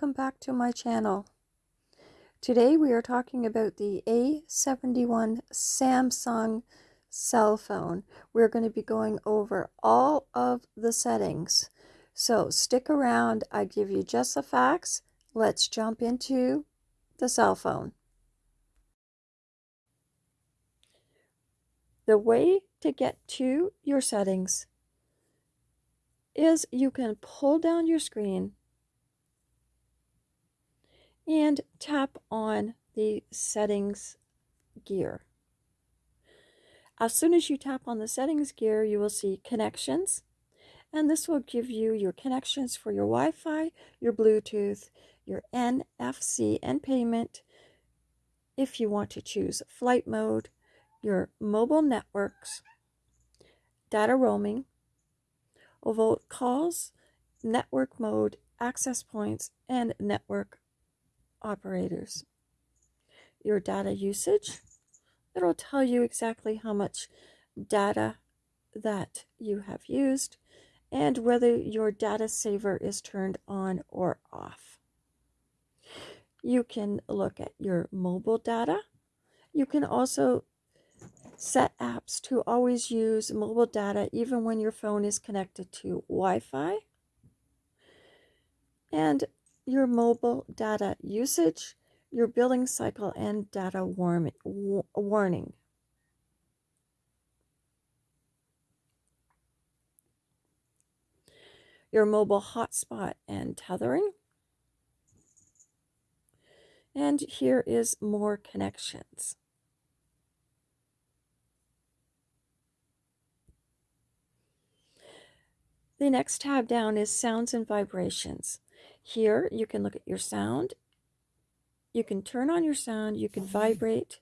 welcome back to my channel. Today we are talking about the A71 Samsung cell phone. We're going to be going over all of the settings. So stick around, I give you just the facts. Let's jump into the cell phone. The way to get to your settings is you can pull down your screen and tap on the settings gear. As soon as you tap on the settings gear, you will see connections, and this will give you your connections for your Wi-Fi, your Bluetooth, your NFC and payment, if you want to choose flight mode, your mobile networks, data roaming, overvolt calls, network mode, access points, and network operators. Your data usage, it'll tell you exactly how much data that you have used and whether your data saver is turned on or off. You can look at your mobile data. You can also set apps to always use mobile data even when your phone is connected to Wi-Fi. And your mobile data usage, your billing cycle, and data warning. Your mobile hotspot and tethering. And here is more connections. The next tab down is sounds and vibrations. Here you can look at your sound. You can turn on your sound, you can vibrate,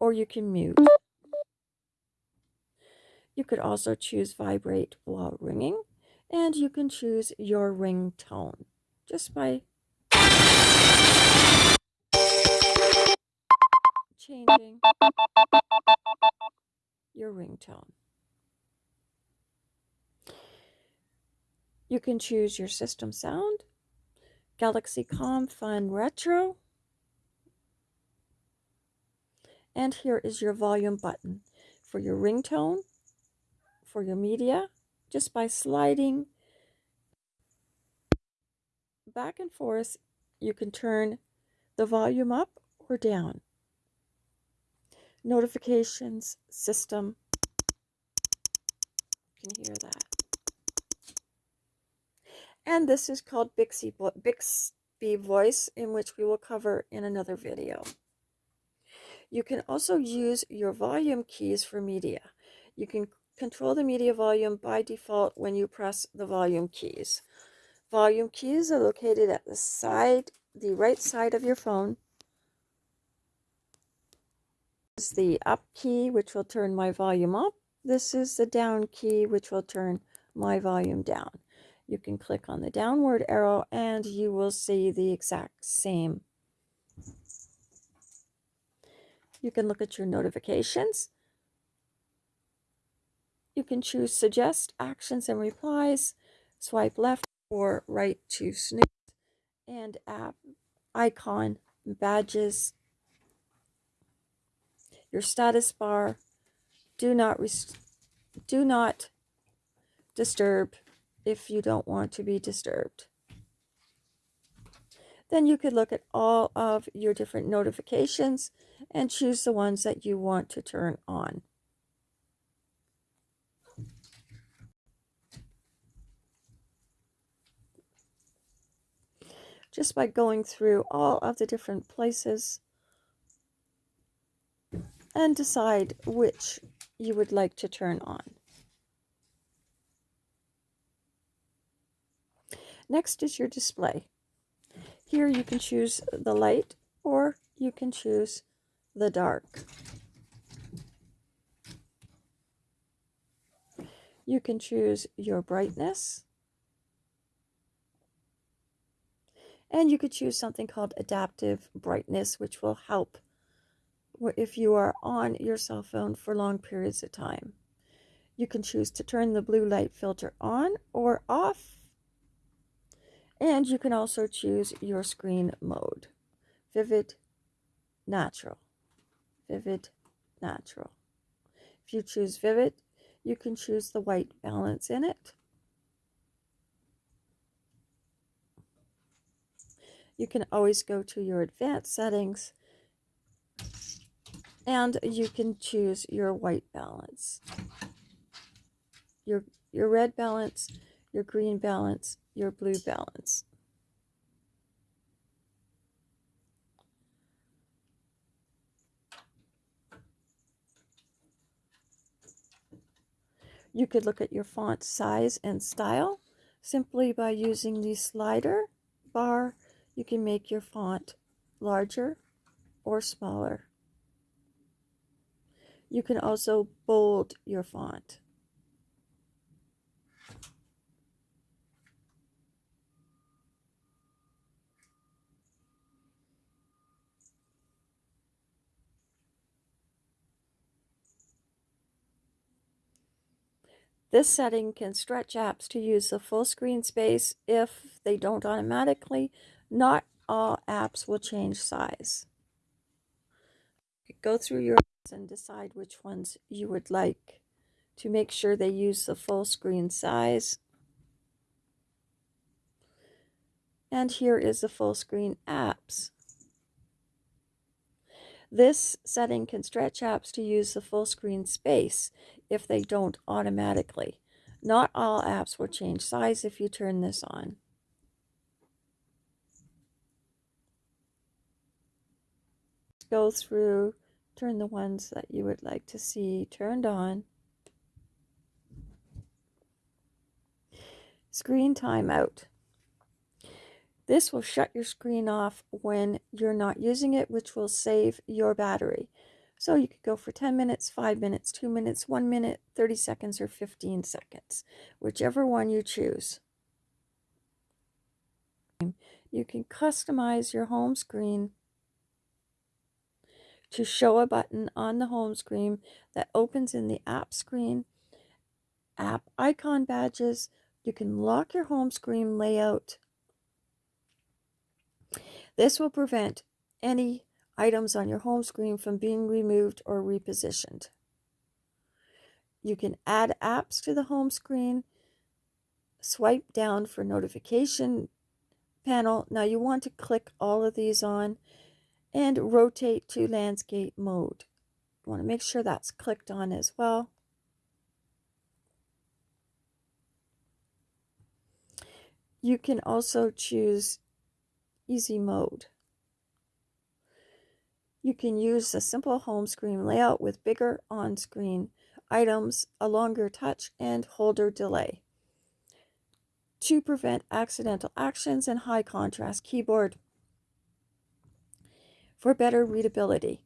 or you can mute. You could also choose vibrate while ringing, and you can choose your ringtone just by changing your ringtone. You can choose your system sound Galaxy Calm Fun Retro. And here is your volume button for your ringtone, for your media, just by sliding back and forth, you can turn the volume up or down. Notifications, system, you can hear that. And this is called Bixby, Bixby Voice, in which we will cover in another video. You can also use your volume keys for media. You can control the media volume by default when you press the volume keys. Volume keys are located at the side, the right side of your phone. This is the up key, which will turn my volume up. This is the down key, which will turn my volume down you can click on the downward arrow and you will see the exact same. You can look at your notifications. You can choose suggest actions and replies, swipe left or right to snooze, and app icon, badges, your status bar, do not do not disturb if you don't want to be disturbed. Then you could look at all of your different notifications and choose the ones that you want to turn on. Just by going through all of the different places and decide which you would like to turn on. Next is your display. Here you can choose the light or you can choose the dark. You can choose your brightness. And you could choose something called adaptive brightness, which will help if you are on your cell phone for long periods of time. You can choose to turn the blue light filter on or off And you can also choose your screen mode. Vivid, natural, vivid, natural. If you choose vivid, you can choose the white balance in it. You can always go to your advanced settings and you can choose your white balance. Your, your red balance, your green balance, your blue balance. You could look at your font size and style simply by using the slider bar. You can make your font larger or smaller. You can also bold your font. This setting can stretch apps to use the full screen space if they don't automatically. Not all apps will change size. Go through your apps and decide which ones you would like to make sure they use the full screen size. And here is the full screen apps. This setting can stretch apps to use the full screen space if they don't automatically. Not all apps will change size if you turn this on. Go through, turn the ones that you would like to see turned on. Screen timeout. This will shut your screen off when you're not using it, which will save your battery. So you could go for 10 minutes, 5 minutes, 2 minutes, 1 minute, 30 seconds, or 15 seconds, whichever one you choose. You can customize your home screen to show a button on the home screen that opens in the app screen, app icon badges. You can lock your home screen layout this will prevent any items on your home screen from being removed or repositioned. You can add apps to the home screen, swipe down for notification panel. Now you want to click all of these on and rotate to landscape mode. You want to make sure that's clicked on as well. You can also choose easy mode. You can use a simple home screen layout with bigger on-screen items, a longer touch, and holder delay to prevent accidental actions and high contrast keyboard for better readability.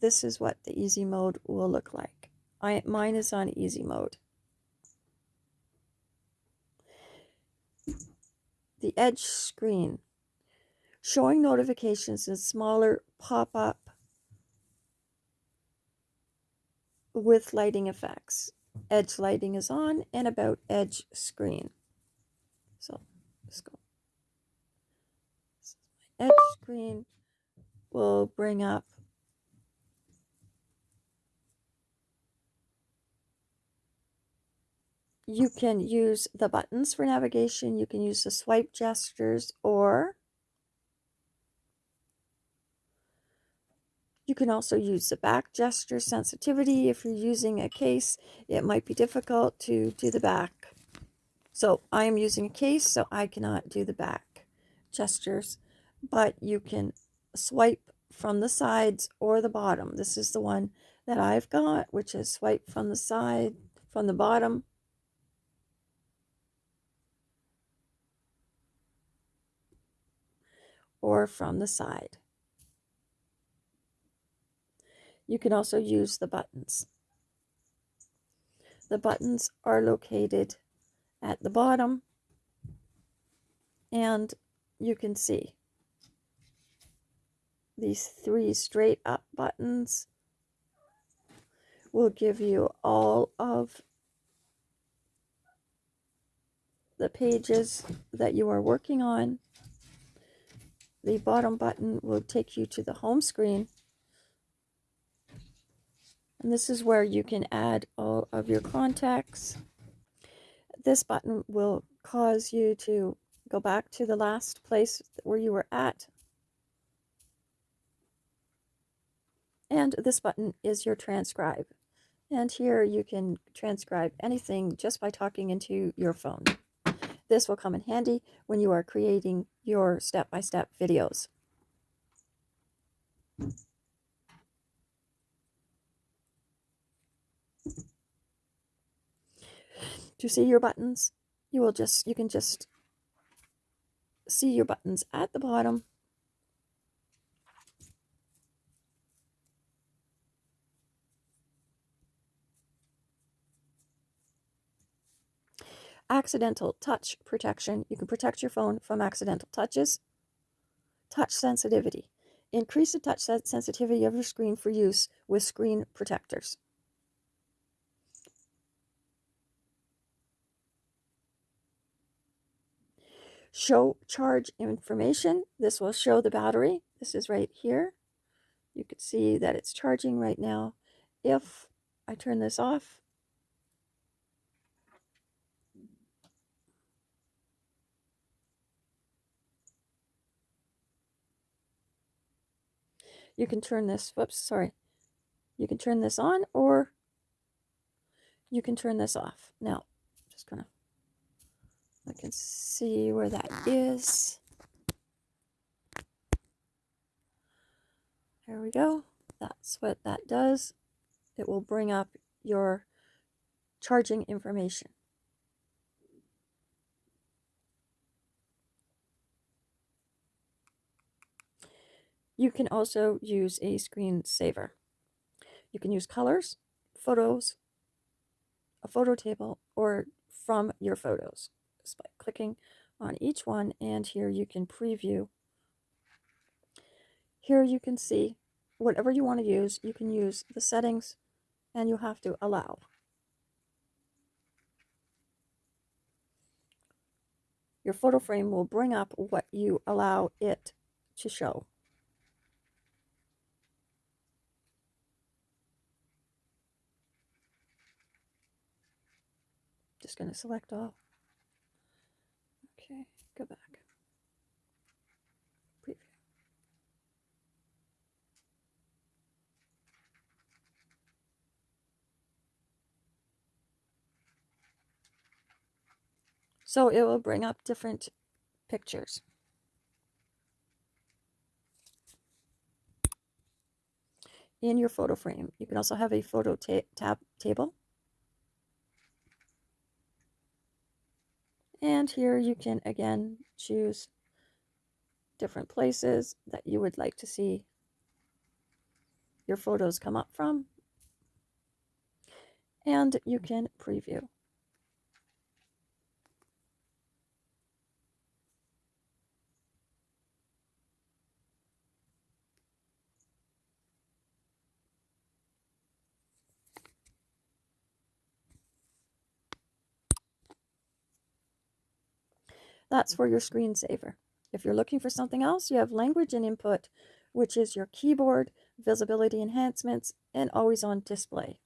This is what the easy mode will look like. I, mine is on easy mode. The edge screen. Showing notifications in smaller pop-up with lighting effects. Edge lighting is on and about edge screen. So let's go. Edge screen will bring up you can use the buttons for navigation. You can use the swipe gestures or you can also use the back gesture sensitivity. If you're using a case, it might be difficult to do the back. So I am using a case, so I cannot do the back gestures, but you can swipe from the sides or the bottom. This is the one that I've got, which is swipe from the side, from the bottom or from the side. You can also use the buttons. The buttons are located at the bottom and you can see these three straight up buttons will give you all of the pages that you are working on. The bottom button will take you to the home screen. And this is where you can add all of your contacts. This button will cause you to go back to the last place where you were at. And this button is your transcribe. And here you can transcribe anything just by talking into your phone. This will come in handy when you are creating your step-by-step -step videos. To see your buttons, you will just you can just see your buttons at the bottom. Accidental touch protection. You can protect your phone from accidental touches. Touch sensitivity. Increase the touch sensitivity of your screen for use with screen protectors. Show charge information. This will show the battery. This is right here. You can see that it's charging right now. If I turn this off, you can turn this, whoops, sorry. You can turn this on or you can turn this off. Now, just gonna I can see where that is. There we go. That's what that does. It will bring up your charging information. You can also use a screensaver. You can use colors, photos, a photo table, or from your photos just by clicking on each one and here you can preview. Here you can see whatever you want to use. You can use the settings and you have to allow. Your photo frame will bring up what you allow it to show. Just going to select all. Okay, go back. Preview. So it will bring up different pictures. In your photo frame, you can also have a photo ta tab table And here you can again choose different places that you would like to see your photos come up from. And you can preview. That's for your screensaver. If you're looking for something else, you have language and input, which is your keyboard, visibility enhancements, and always on display.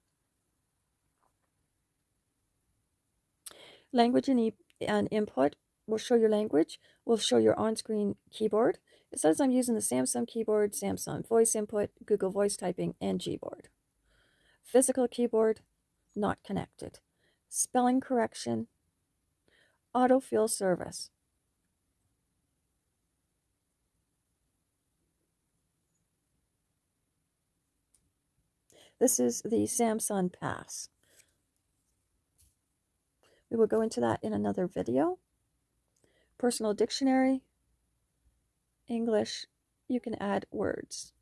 Language and, e and input will show your language, will show your on-screen keyboard. It says I'm using the Samsung keyboard, Samsung voice input, Google voice typing, and Gboard. Physical keyboard, not connected. Spelling correction, autofill service. This is the Samsung Pass. We will go into that in another video. Personal dictionary, English, you can add words.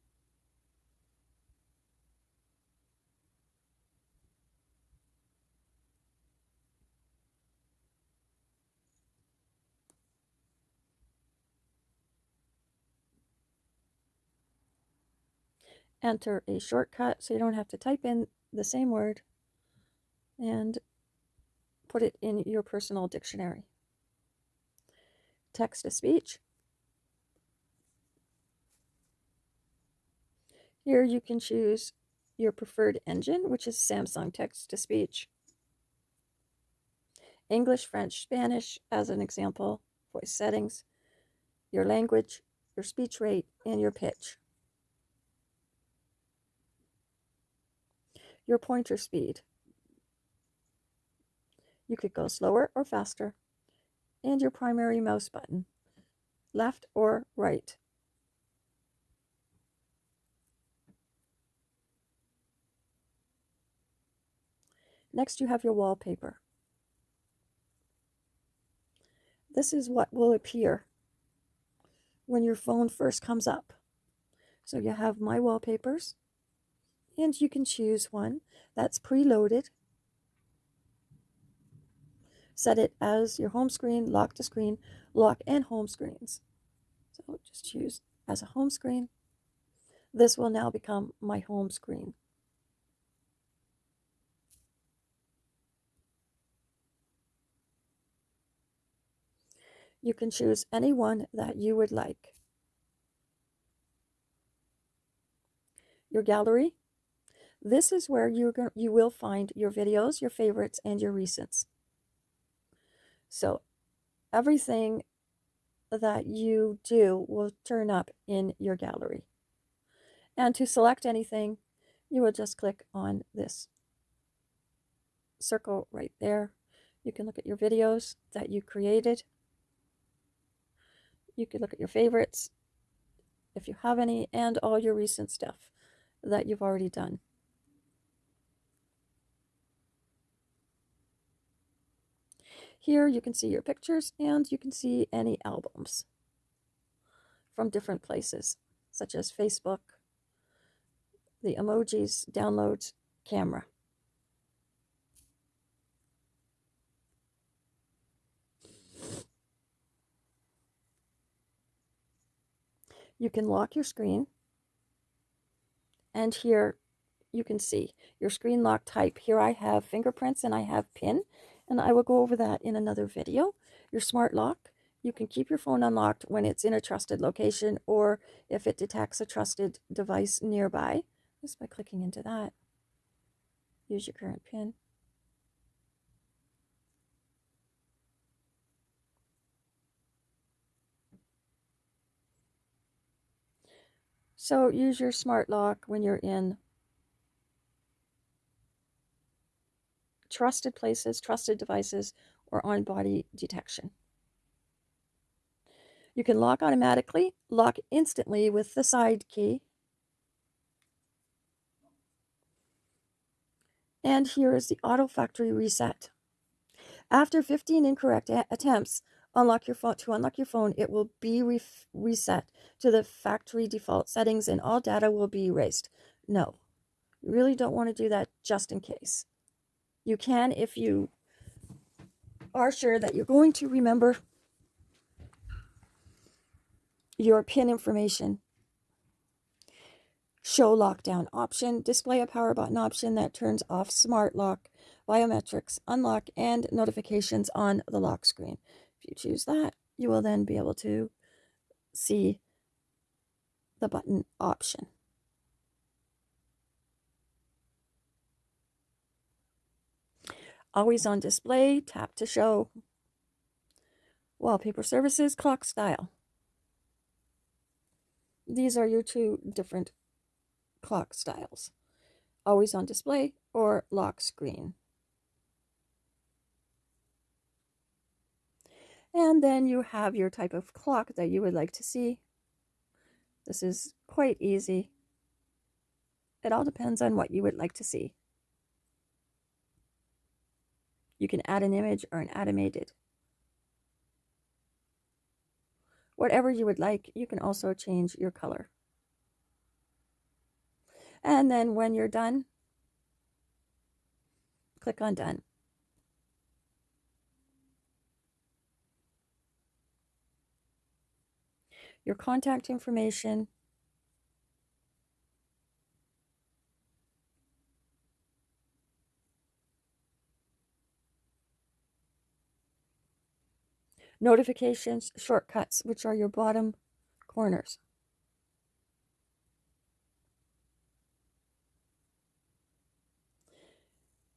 Enter a shortcut so you don't have to type in the same word and put it in your personal dictionary. Text to speech. Here you can choose your preferred engine, which is Samsung text to speech. English, French, Spanish, as an example, voice settings, your language, your speech rate, and your pitch. Your pointer speed. You could go slower or faster. And your primary mouse button, left or right. Next, you have your wallpaper. This is what will appear when your phone first comes up. So you have My Wallpapers, and you can choose one that's preloaded. Set it as your home screen, lock to screen, lock and home screens. So just choose as a home screen. This will now become my home screen. You can choose any one that you would like. Your gallery. This is where you're going you will find your videos, your favorites, and your recents. So everything that you do will turn up in your gallery. And to select anything, you will just click on this circle right there. You can look at your videos that you created. You can look at your favorites, if you have any, and all your recent stuff that you've already done. Here you can see your pictures and you can see any albums from different places, such as Facebook, the emojis, downloads, camera. You can lock your screen. And here you can see your screen lock type. Here I have fingerprints and I have PIN, and I will go over that in another video. Your smart lock, you can keep your phone unlocked when it's in a trusted location or if it detects a trusted device nearby, just by clicking into that. Use your current PIN. So use your smart lock when you're in trusted places, trusted devices, or on body detection. You can lock automatically, lock instantly with the side key. And here is the auto factory reset. After 15 incorrect attempts, unlock your phone to unlock your phone it will be re reset to the factory default settings and all data will be erased no you really don't want to do that just in case you can if you are sure that you're going to remember your pin information. Show lockdown option. Display a power button option that turns off smart lock biometrics unlock and notifications on the lock screen. If you choose that, you will then be able to see the button option. Always on display, tap to show. Wallpaper services, clock style. These are your two different clock styles. Always on display or lock screen. And then you have your type of clock that you would like to see. This is quite easy. It all depends on what you would like to see. You can add an image or an animated. Whatever you would like, you can also change your color. And then when you're done, click on done. your contact information, Notifications, shortcuts, which are your bottom corners.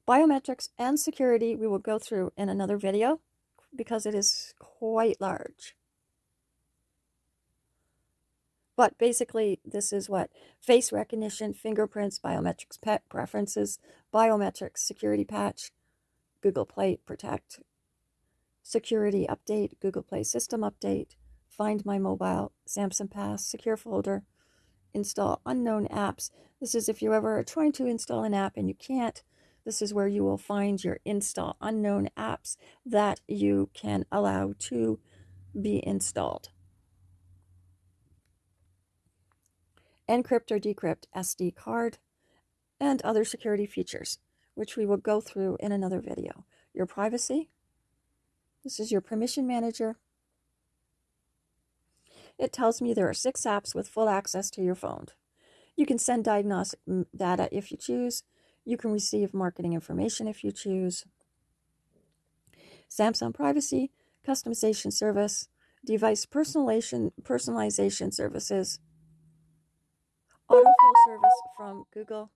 Biometrics and security we will go through in another video because it is quite large. But basically, this is what face recognition, fingerprints, biometrics, pet preferences, biometrics, security patch, Google Play Protect, security update, Google Play system update, find my mobile, Samsung Pass, secure folder, install unknown apps. This is if you ever are trying to install an app and you can't, this is where you will find your install unknown apps that you can allow to be installed. encrypt or decrypt SD card, and other security features, which we will go through in another video. Your privacy. This is your permission manager. It tells me there are six apps with full access to your phone. You can send diagnostic data if you choose. You can receive marketing information if you choose. Samsung Privacy, Customization Service, Device Personalization, personalization Services, autofill service from Google,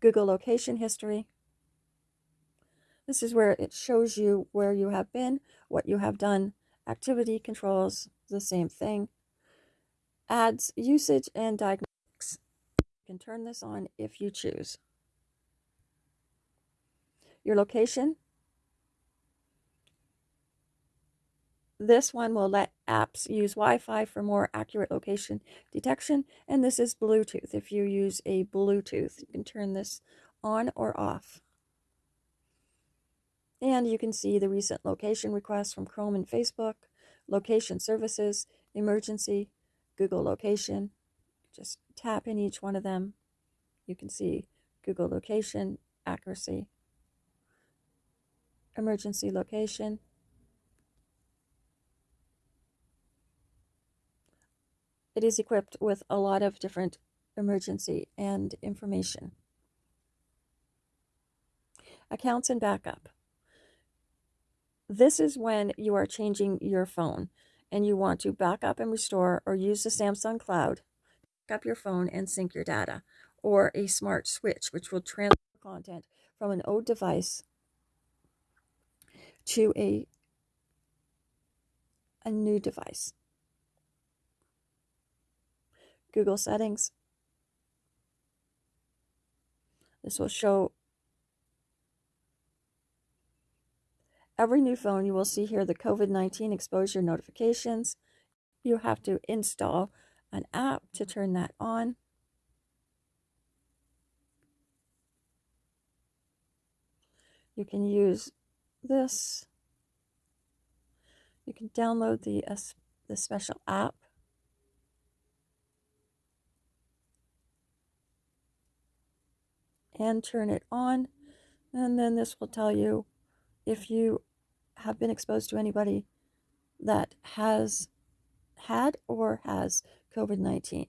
Google location history. This is where it shows you where you have been, what you have done, activity controls, the same thing. Ads usage, and diagnostics. You can turn this on if you choose. Your location, This one will let apps use Wi-Fi for more accurate location detection. And this is Bluetooth. If you use a Bluetooth, you can turn this on or off. And you can see the recent location requests from Chrome and Facebook, location services, emergency, Google location. Just tap in each one of them. You can see Google location, accuracy, emergency location, It is equipped with a lot of different emergency and information. Accounts and backup. This is when you are changing your phone and you want to back up and restore or use the Samsung Cloud, back up your phone and sync your data, or a smart switch, which will transfer content from an old device to a, a new device. Google settings. This will show every new phone. You will see here the COVID-19 exposure notifications. You have to install an app to turn that on. You can use this. You can download the, uh, the special app. and turn it on. And then this will tell you if you have been exposed to anybody that has had or has COVID 19.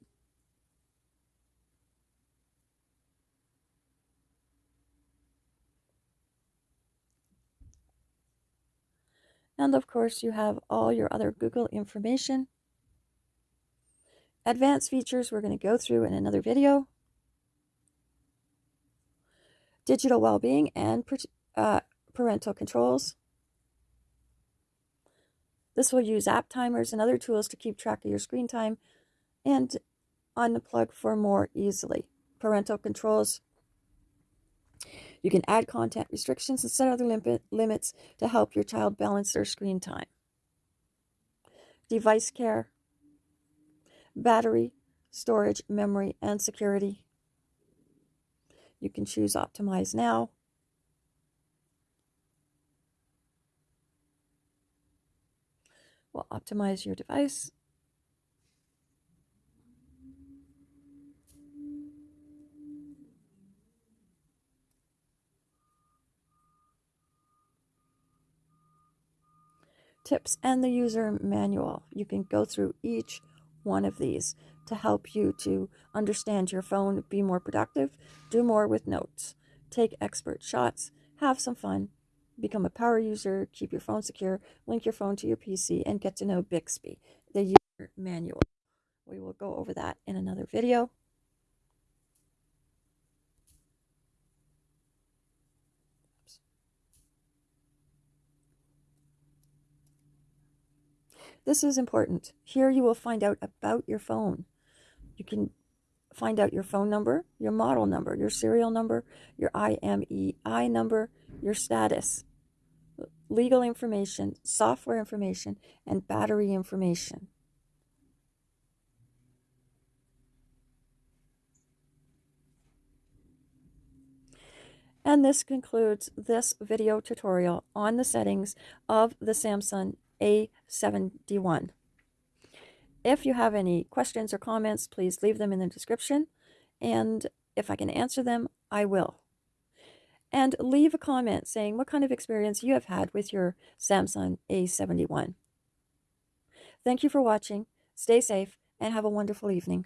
And of course, you have all your other Google information. Advanced features we're going to go through in another video digital well-being and uh, parental controls. This will use app timers and other tools to keep track of your screen time and unplug for more easily. Parental controls. You can add content restrictions and set other limit, limits to help your child balance their screen time. Device care, battery, storage, memory, and security. You can choose Optimize Now. We'll optimize your device. Tips and the user manual. You can go through each one of these to help you to understand your phone, be more productive, do more with notes, take expert shots, have some fun, become a power user, keep your phone secure, link your phone to your PC, and get to know Bixby, the user manual. We will go over that in another video. This is important. Here you will find out about your phone. You can find out your phone number, your model number, your serial number, your IMEI number, your status, legal information, software information, and battery information. And this concludes this video tutorial on the settings of the Samsung A71. If you have any questions or comments, please leave them in the description. And if I can answer them, I will. And leave a comment saying what kind of experience you have had with your Samsung A71. Thank you for watching. Stay safe and have a wonderful evening.